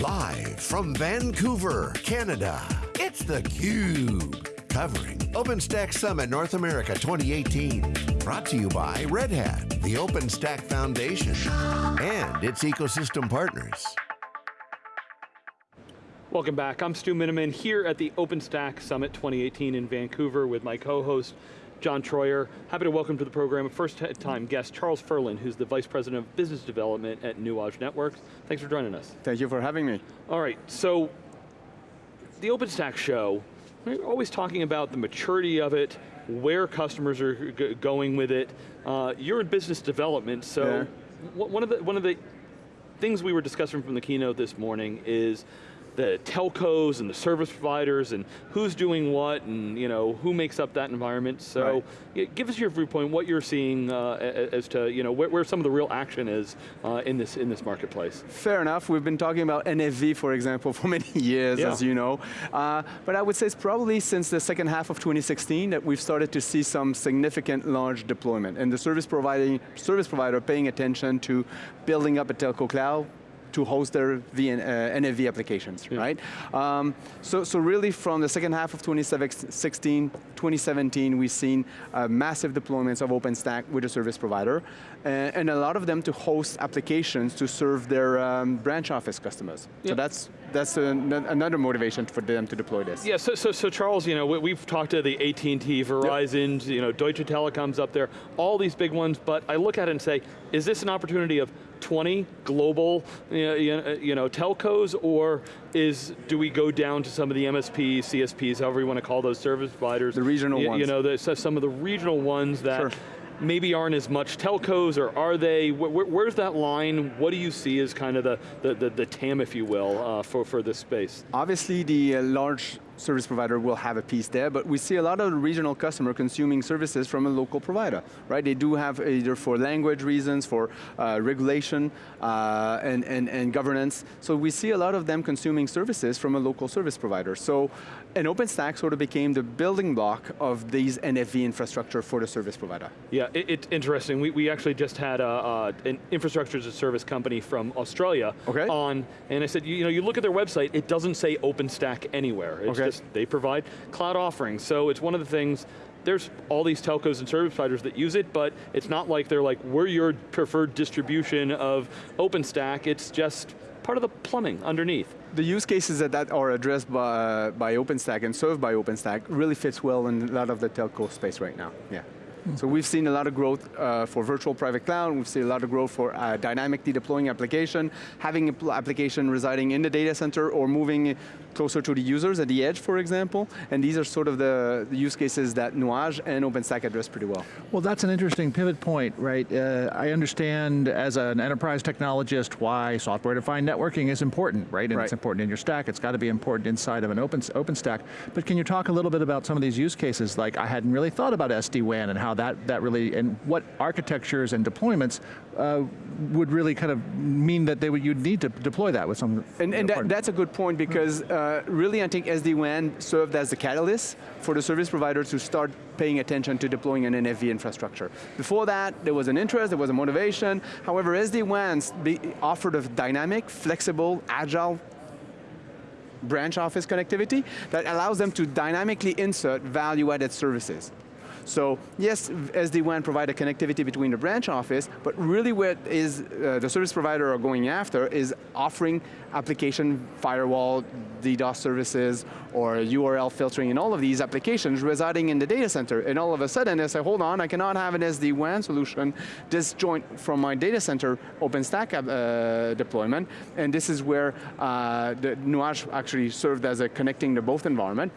Live from Vancouver, Canada, it's theCUBE. Covering OpenStack Summit North America 2018. Brought to you by Red Hat, the OpenStack Foundation, and its ecosystem partners. Welcome back, I'm Stu Miniman here at the OpenStack Summit 2018 in Vancouver with my co-host, John Troyer. Happy to welcome to the program a first time guest, Charles Ferland, who's the Vice President of Business Development at Nuage Networks. Thanks for joining us. Thank you for having me. All right, so the OpenStack show, we're always talking about the maturity of it, where customers are going with it. Uh, you're in business development, so yeah. one, of the, one of the things we were discussing from the keynote this morning is the telcos and the service providers and who's doing what and you know who makes up that environment. So right. give us your viewpoint, what you're seeing uh, as to you know where, where, some of the real action is uh, in this in this marketplace. Fair enough. We've been talking about NFV, for example, for many years, yeah. as you know. Uh, but I would say it's probably since the second half of 2016 that we've started to see some significant large deployment and the service providing service provider paying attention to building up a telco cloud, to host their VN, uh, NFV applications, yeah. right? Um, so, so really from the second half of 2016, 2017, we've seen uh, massive deployments of OpenStack with a service provider, and, and, a lot of them to host applications to serve their um, branch office customers. So that's that's another motivation for them to deploy this. Yeah, so, so, so Charles, you know, we've talked to the AT&T, Verizon, yep. you know, Deutsche Telekom's up there, all these big ones, but I look at it and say, is this an opportunity of 20 global you know, telcos, or is, do we go down to some of the MSPs, CSPs, however you want to call those service providers? The regional you, ones. You know, the, some of the regional ones that sure maybe aren't as much telcos, or are they? Where, where's that line? What do you see as kind of the, the, the, the TAM, if you will, uh, for, for this space? Obviously the uh, large service provider will have a piece there, but we see a lot of regional customer consuming services from a local provider, right? They do have either for language reasons, for uh, regulation, uh, and, and, and governance. So we see a lot of them consuming services from a local service provider. So an OpenStack sort of became the building block of these NFV infrastructure for the service provider. Yeah, it, it's interesting. We, we actually just had a, uh, an infrastructure as a service company from Australia okay. on, and I said, you, you know, you look at their website, it doesn't say OpenStack anywhere. It's okay. They provide cloud offerings. So it's one of the things there's all these telcos and service providers that use it, but it's not like they're like, we're your preferred distribution of OpenStack, it's just part of the plumbing underneath. The use cases that, that are addressed by, by OpenStack and served by OpenStack really fits well in a lot of the telco space right now, yeah. So we've seen a lot of growth uh, for virtual private cloud, we've seen a lot of growth for uh, dynamically deploying application, having application residing in the data center or moving closer to the users at the edge, for example, and these are sort of the, the use cases that Nuage and OpenStack address pretty well. Well, that's an interesting pivot point, right? Uh, I understand as an enterprise technologist why software-defined networking is important, right? And right. it's important in your stack, it's got to be important inside of an open, OpenStack. But can you talk a little bit about some of these use cases? Like I hadn't really thought about SD-WAN and how that, that really, and what architectures and deployments uh, would really kind of mean that they would, you'd need to deploy that with some. And, and that, that's a good point because uh, really I think SD-WAN served as the catalyst for the service providers to start paying attention to deploying an NFV infrastructure. Before that, there was an interest, there was a motivation. However, SD-WAN offered a dynamic, flexible, agile branch office connectivity that allows them to dynamically insert value-added services. So yes, SD-WAN provide a connectivity between the branch office, but really what is uh, the service provider are going after is offering application firewall, DDoS services, or URL filtering and all of these applications residing in the data center. And all of a sudden they say, hold on, I cannot have an SD-WAN solution disjoint from my data center OpenStack uh, deployment. And this is where uh, the Nuage actually served as a connecting the both environment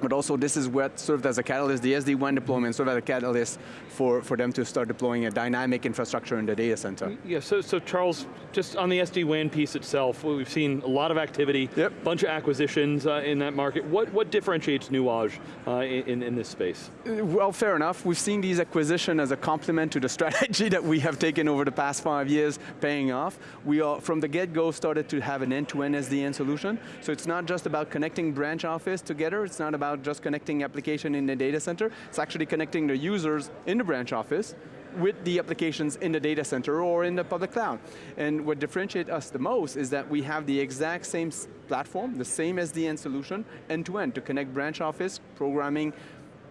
but also this is what served as a catalyst, the SD-WAN deployment served as a catalyst for, for them to start deploying a dynamic infrastructure in the data center. Yeah, so, so Charles, just on the SD-WAN piece itself, we've seen a lot of activity, yep. bunch of acquisitions uh, in that market. What, what differentiates Nuage uh, in, in this space? Well, fair enough. We've seen these acquisitions as a complement to the strategy that we have taken over the past five years paying off. We are, from the get-go, started to have an end-to-end -end SDN solution. So it's not just about connecting branch office together, it's not about just connecting application in the data center, it's actually connecting the users in the branch office with the applications in the data center or in the public cloud. And what differentiates us the most is that we have the exact same platform, the same SDN solution, end-to-end -to, -end, to connect branch office, programming,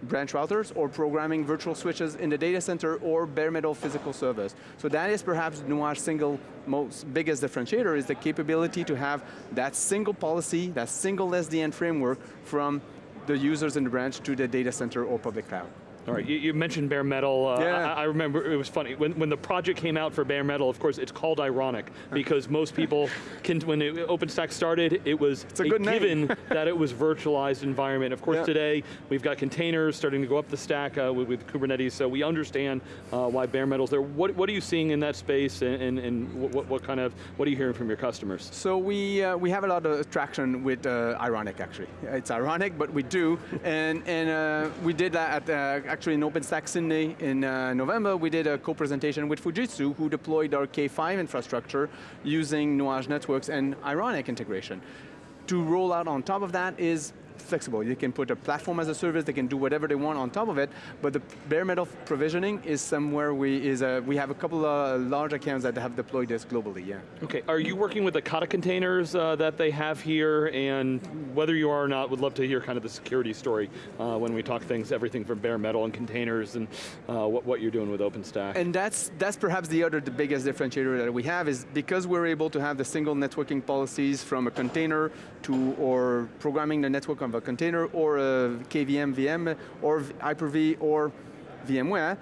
branch routers or programming virtual switches in the data center or bare metal physical servers. So that is perhaps Nuage's single most biggest differentiator is the capability to have that single policy, that single SDN framework from the users in the branch to the data center or public cloud. All right, you, you mentioned bare metal. Uh, yeah. I, I, remember it was funny, when, when the project came out for bare metal, of course, it's called ironic, because most people, can, when it, OpenStack started, it was a, a given that it was virtualized environment. Of course, yeah. today, we've got containers starting to go up the stack uh, with, with, Kubernetes, so we understand uh, why bare metal's there. What, what are you seeing in that space, and, and, and what, what, kind of, what are you hearing from your customers? So we, uh, we have a lot of traction with uh, ironic, actually. It's ironic, but we do, and, and uh, we did that at actually in OpenStack Sydney in uh, November, we did a co-presentation with Fujitsu who deployed our K5 infrastructure using Nuage Networks and Ironic integration. To roll out on top of that is flexible. You can put a platform as a service, they can do whatever they want on top of it, but the bare metal provisioning is somewhere we, is a, we have a couple of large accounts that have deployed this globally, yeah. Okay, are you working with the Kata containers uh, that they have here, and whether you are or not, would love to hear kind of the security story uh, when we talk things, everything from bare metal and containers and uh, what, what you're doing with OpenStack. And that's, that's perhaps the other, the biggest differentiator that we have is because we're able to have the single networking policies from a container to, or programming the network of a container or a KVM VM or Hyper-V or VMware,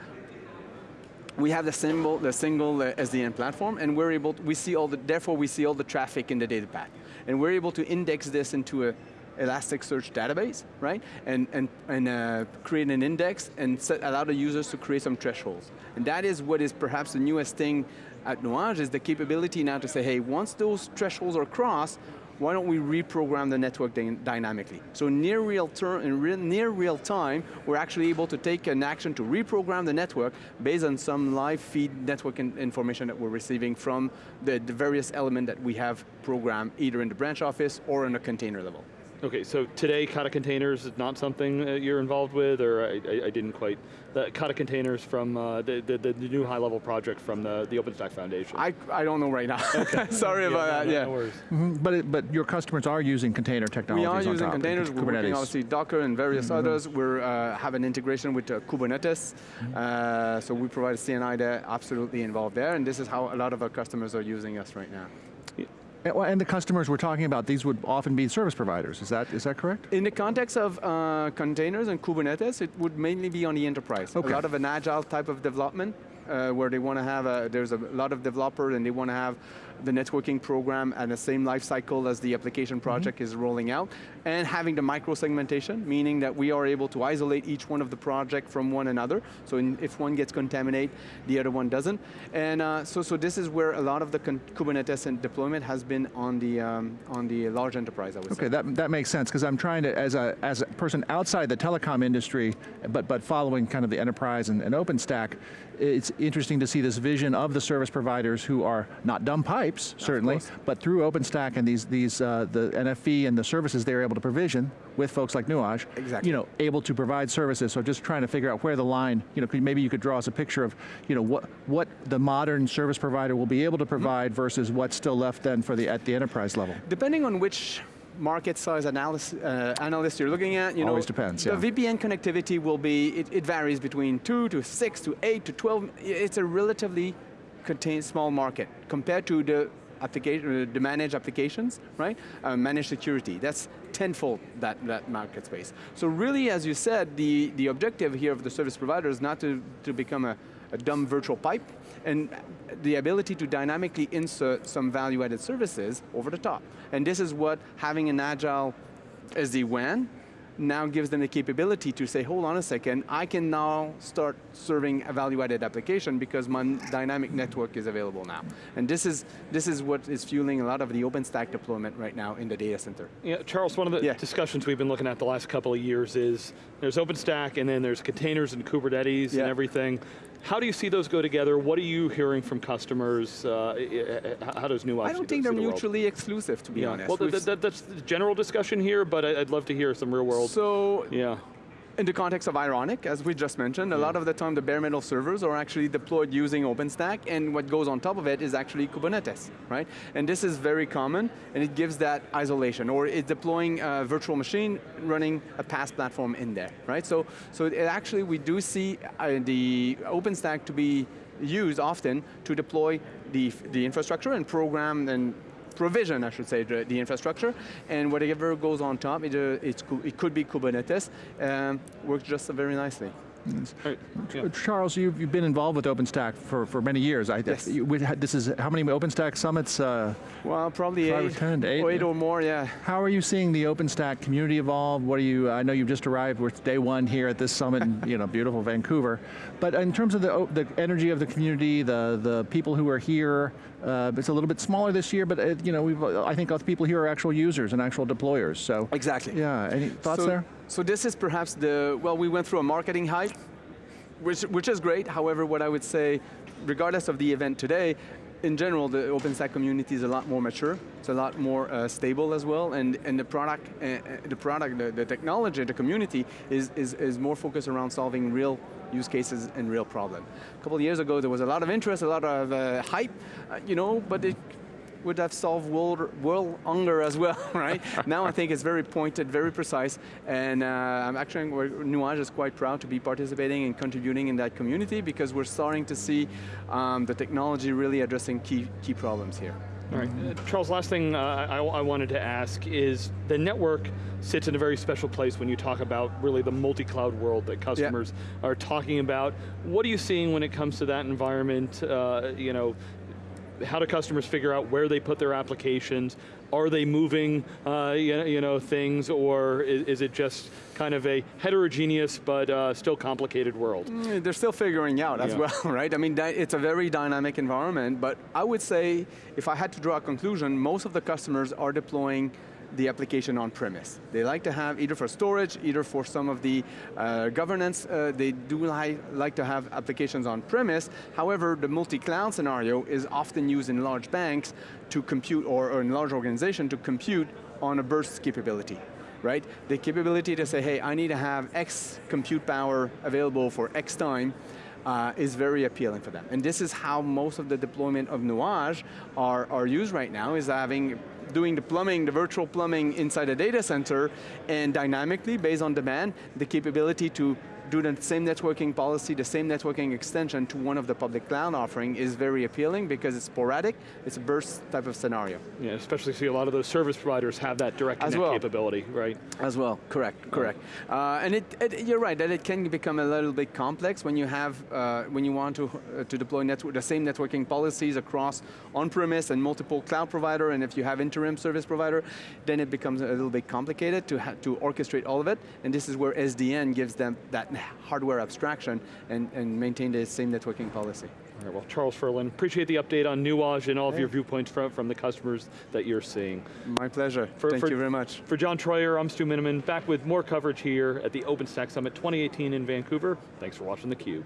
we have the single, the single uh, SDN platform and we're able, to, we see all the, therefore we see all the traffic in the data path. And we're able to index this into a Elasticsearch database, right? And, and, and uh, create an index and set, allow the users to create some thresholds. And that is what is perhaps the newest thing at Nuage is the capability now to say, hey, once those thresholds are crossed, why don't we reprogram the network dynamically? So near real, near real time, we're actually able to take an action to reprogram the network based on some live feed network in information that we're receiving from the, the various element that we have programmed either in the branch office or in a container level. Okay, so today Kata containers is not something that you're involved with, or I, I, I didn't quite, the Kata containers from uh, the, the, the, new high level project from the, the OpenStack Foundation. I, I don't know right now. Okay. Sorry yeah, about that, yeah. No mm -hmm. But, it, but your customers are using container technologies We are using top, containers, we're working obviously Docker and various mm -hmm. others. We uh, have an integration with uh, Kubernetes, mm -hmm. uh, so we provide CNI there, absolutely involved there, and this is how a lot of our customers are using us right now. And the customers we're talking about, these would often be service providers, is that, is that correct? In the context of uh, containers and Kubernetes, it would mainly be on the enterprise. Okay. A lot of an agile type of development, uh, where they want to have, a, there's a lot of developers and they want to have the networking program and the same life cycle as the application project mm -hmm. is rolling out, and having the micro-segmentation, meaning that we are able to isolate each one of the project from one another, so in, if one gets contaminated, the other one doesn't. And uh, so, so this is where a lot of the Kubernetes and deployment has been on the, um, on the large enterprise, I would okay, say. Okay, that, that makes sense, because I'm trying to, as a, as a person outside the telecom industry, but, but following kind of the enterprise and, and OpenStack, it's interesting to see this vision of the service providers who are not dumb pipes, certainly, but through OpenStack and these, these uh, the NFV and the services they're able to provision with folks like Nuage, exactly. you know, able to provide services. So just trying to figure out where the line, you know, maybe you could draw us a picture of, you know, what, what the modern service provider will be able to provide mm -hmm. versus what's still left then for the, at the enterprise level. Depending on which market size analysis, uh, analyst you're looking at, you Always know, depends, the yeah. VPN connectivity will be, it, it, varies between two to six to eight to 12. It's a relatively contained small market compared to the application, uh, the managed applications, right? Uh, managed security, that's tenfold that, that market space. So really, as you said, the, the objective here of the service provider is not to, to become a, a dumb virtual pipe, and the ability to dynamically insert some value-added services over the top. And this is what having an agile SD-WAN now gives them the capability to say, hold on a second, I can now start serving a value-added application because my dynamic network is available now. And this is, this is what is fueling a lot of the OpenStack deployment right now in the data center. Yeah, Charles, one of the yeah. discussions we've been looking at the last couple of years is there's OpenStack and then there's containers and Kubernetes yeah. and everything. How do you see those go together? What are you hearing from customers? Uh, how does New I don't think they're the mutually exclusive, to be yeah. honest. Well, th th that's the general discussion here, but I'd love to hear some real world. So, yeah. In the context of Ironic, as we just mentioned, a lot of the time the bare metal servers are actually deployed using OpenStack, and what goes on top of it is actually Kubernetes, right? And this is very common, and it gives that isolation, or it's deploying a virtual machine running a PaaS platform in there, right? So, so it actually, we do see uh, the OpenStack to be used often to deploy the, the infrastructure and program and provision, I should say, the, the infrastructure, and whatever goes on top, it, uh, it could be Kubernetes, um, works just very nicely. Right. Yeah. Charles, you've, you've been involved with OpenStack for, for many years. I, yes. This is, how many OpenStack summits? Uh, well, probably eight, or 10, eight, or eight or more, yeah. How are you seeing the OpenStack community evolve? What are you, I know you've just arrived with day one here at this summit in you know, beautiful Vancouver, but in terms of the, the energy of the community, the, the people who are here, uh, it's a little bit smaller this year, but it, you know, we've, I think all the people here are actual users and actual deployers, so. Exactly. Yeah, any thoughts so, there? So this is perhaps the, well, we went through a marketing hype, which, which is great. However, what I would say, regardless of the event today, in general, the OpenStack community is a lot more mature. It's a lot more uh, stable as well, and, and the product, uh, the product, the, the, technology, the community is, is, is more focused around solving real use cases and real problems. A couple of years ago, there was a lot of interest, a lot of uh, hype, uh, you know, but it would have solved world, world hunger as well, right? now I think it's very pointed, very precise, and uh, I'm actually, Nuage is quite proud to be participating and contributing in that community because we're starting to see um, the technology really addressing key, key problems here. All right, uh, Charles, last thing uh, I, I, wanted to ask is the network sits in a very special place when you talk about really the multi-cloud world that customers yeah. are talking about. What are you seeing when it comes to that environment? Uh, you know, how do customers figure out where they put their applications? Are they moving uh, you, know, things, or is, is, it just kind of a heterogeneous but uh, still complicated world? Mm, they're still figuring out as yeah. well, right? I mean, it's a very dynamic environment, but I would say, if I had to draw a conclusion, most of the customers are deploying the application on premise. They like to have either for storage, either for some of the uh, governance, uh, they do li like to have applications on premise. However, the multi-cloud scenario is often used in large banks to compute, or, or in large organization to compute on a burst capability right? The capability to say, hey, I need to have X compute power available for X time, uh, is very appealing for them. And this is how most of the deployment of Nuage are, are used right now, is having doing the plumbing, the virtual plumbing inside a data center, and dynamically, based on demand, the capability to do the same networking policy, the same networking extension to one of the public cloud offering is very appealing because it's sporadic, it's a burst type of scenario. Yeah, especially see a lot of those service providers have that direct connect well. capability, right? As well, correct, correct. Uh, and it, it, you're right, that it can become a little bit complex when you have, uh, when you want to, uh, to deploy network, the same networking policies across on-premise and multiple cloud provider, and if you have interim service provider, then it becomes a little bit complicated to, to orchestrate all of it, and this is where SDN gives them that hardware abstraction and, and maintain the same networking policy. All right, well, Charles Ferland, appreciate the update on Nuage and all of your viewpoints from, from the customers that you're seeing. My pleasure, for, thank for, you very much. For John Troyer, I'm Stu Miniman, back with more coverage here at the OpenStack Summit 2018 in Vancouver. Thanks for watching theCUBE.